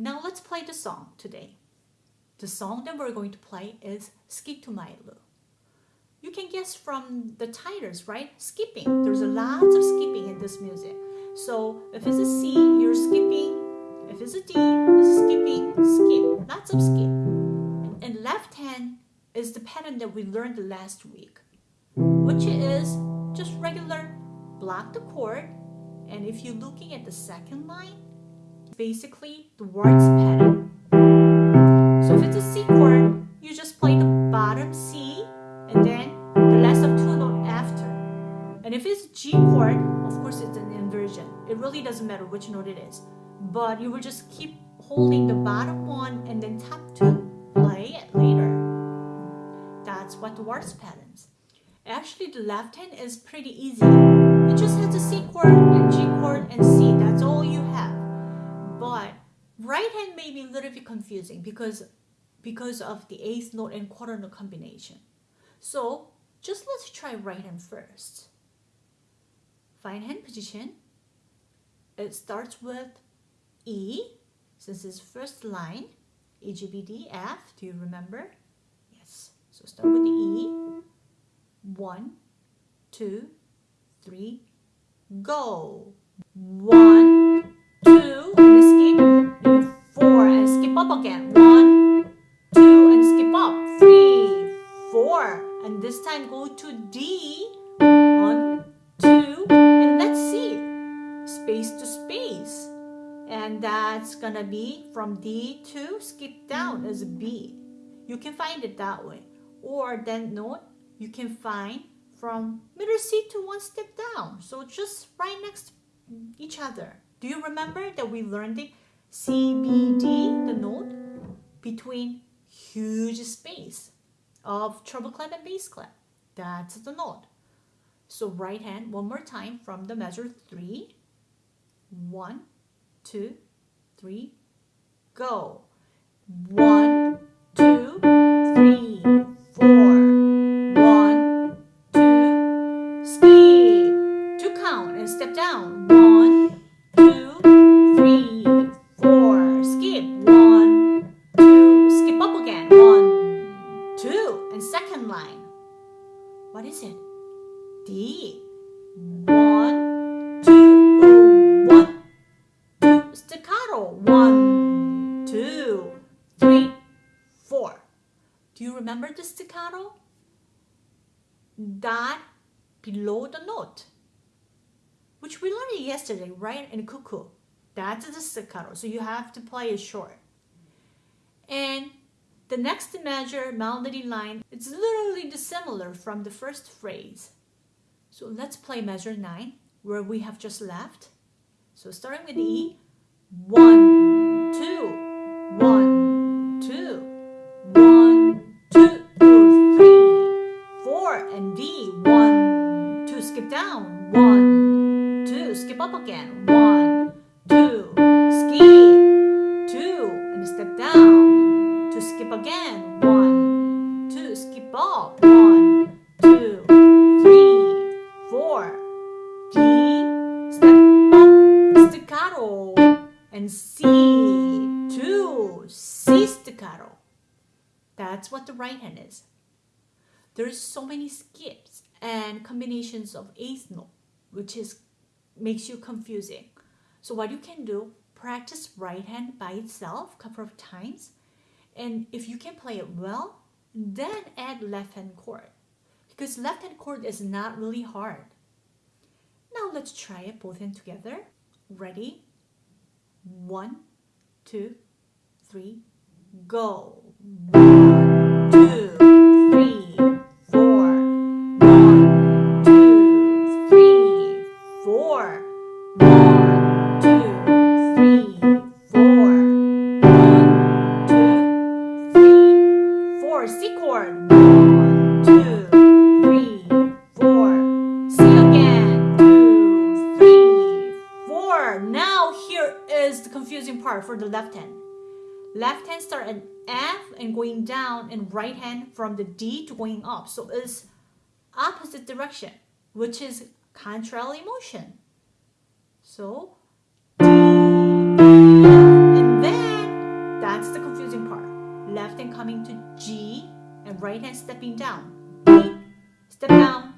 Now let's play the song today. The song that we're going to play is Skip to My Lou. You can guess from the titles, right? Skipping. There's a lot of skipping in this music. So if it's a C, you're skipping. If it's a D, it's skipping, skip. Lots of skip. And left hand is the pattern that we learned last week, which is just regular block the chord. And if you're looking at the second line, basically the waltz pattern. So if it's a C chord, you just play the bottom C and then the last of two note after. And if it's G chord, of course it's an inversion. It really doesn't matter which note it is. But you will just keep holding the bottom one and then top two, play it later. That's what the waltz patterns. Actually, the left hand is pretty easy. It just has a C chord and G chord and C. That's all you have. But right hand may be a little bit confusing because because of the eighth note and quarter note combination. So just let's try right hand first. Fine hand position. It starts with E, since it's first line, E, G, B, D, F. Do you remember? Yes. So start with the E. One, two, three, go. One, up again. One, two, and skip up. Three, four, and this time go to D. One, two, and let's see. Space to space. And that's gonna be from D to skip down as B. You can find it that way. Or then note, you can find from middle C to one step down. So just right next each other. Do you remember that we learned it? C, B, D, the note between huge space of treble clef and bass clef. That's the note. So right hand one more time from the measure three. One, two, three, go. One, two, three, four. One, two, skip. Two count and step down. Do you remember the staccato? That below the note, which we learned yesterday, right? in cuckoo. That's the staccato. So you have to play it short. And the next measure, melody line, it's literally dissimilar from the first phrase. So let's play measure 9, where we have just left. So starting with E, 1, down, one, two, skip up again, one, two, skip, two, and step down, two, skip again, one, two, skip up, one, two, three, four, D, step up, staccato, and C, two, C staccato. That's what the right hand is. There's so many skips and combinations of eighth note, which is makes you confusing. So what you can do, practice right hand by itself a couple of times. And if you can play it well, then add left hand chord. Because left hand chord is not really hard. Now let's try it both hands together. Ready? One, two, three, go. For the left hand. Left hand start at F and going down and right hand from the D to going up. So it's opposite direction, which is contrary motion. So and then that's the confusing part. left hand coming to G and right hand stepping down. B, step down,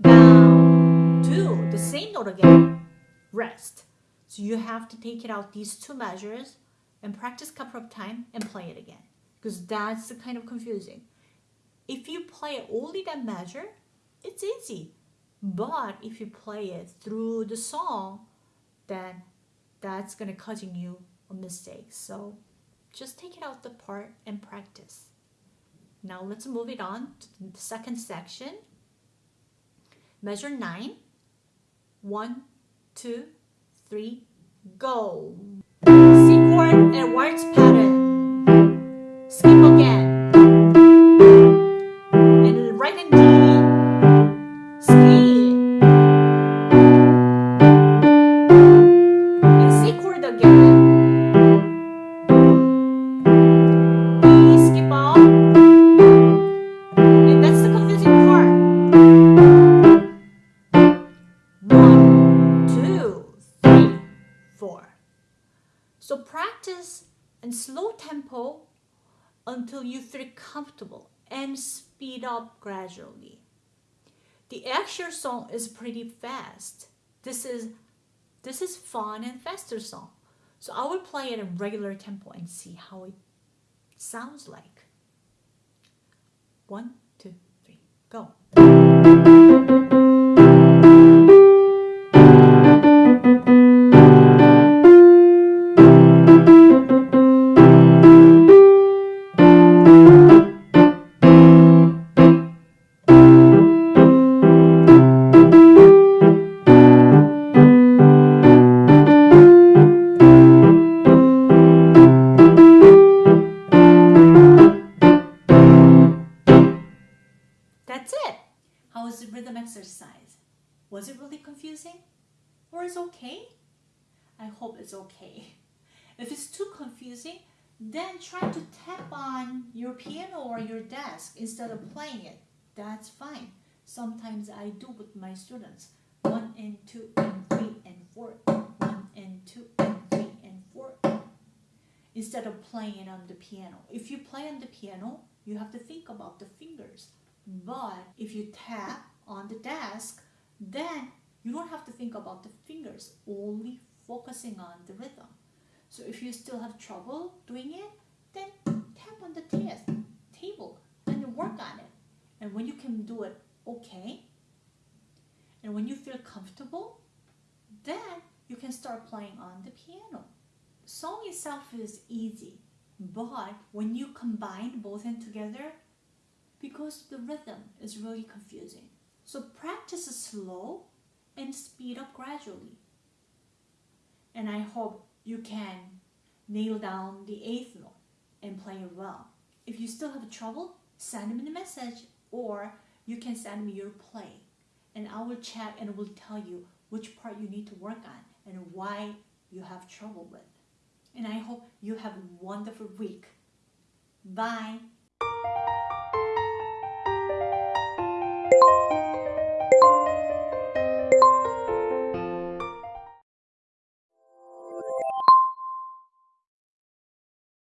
down, two, the same note again, rest. So you have to take it out these two measures and practice a couple of times and play it again because that's the kind of confusing. If you play only that measure, it's easy. But if you play it through the song, then that's gonna causing you a mistake. So just take it out the part and practice. Now let's move it on to the second section. Measure nine. One, two, three, go. C chord and waltz pattern. Skip again. And right hand tempo until you feel comfortable and speed up gradually. The actual song is pretty fast. This is this is fun and faster song. So I will play it in regular tempo and see how it sounds like. One, two, three, go. That's it. How was the rhythm exercise? Was it really confusing? Or is okay? I hope it's okay. If it's too confusing, then try to tap on your piano or your desk instead of playing it. That's fine. Sometimes I do with my students. One and two and three and four. One and two and three and four. Instead of playing it on the piano. If you play on the piano, you have to think about the fingers. But if you tap on the desk, then you don't have to think about the fingers, only focusing on the rhythm. So if you still have trouble doing it, then tap on the desk, table and work on it. And when you can do it okay, and when you feel comfortable, then you can start playing on the piano. Song itself is easy, but when you combine both in together, because the rhythm is really confusing. So practice slow and speed up gradually. And I hope you can nail down the eighth note and play it well. If you still have trouble, send me a message or you can send me your play and I will check and will tell you which part you need to work on and why you have trouble with. And I hope you have a wonderful week. Bye.